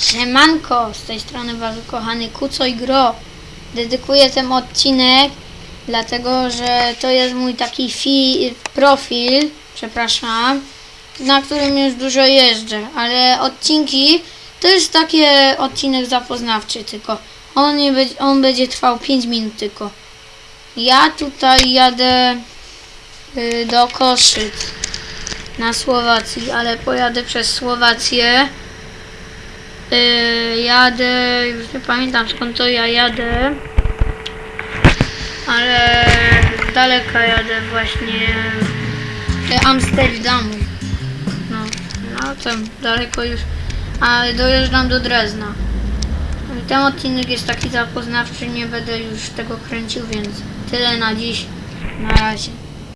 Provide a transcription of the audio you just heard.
Siemanko, z tej strony wasz kochany Kuco i Gro. Dedykuję ten odcinek, dlatego że to jest mój taki fi profil, przepraszam, na którym już dużo jeżdżę, ale odcinki to jest takie odcinek zapoznawczy tylko. On, nie będzie, on będzie trwał 5 minut tylko. Ja tutaj jadę y, do Koszyc na Słowacji, ale pojadę przez Słowację. Yy, jadę, już nie pamiętam skąd to ja jadę, ale z daleka jadę właśnie Amsterdamu. No, no tam daleko już, ale dojeżdżam do Drezna. Ten odcinek jest taki zapoznawczy, nie będę już tego kręcił, więc tyle na dziś. Na razie.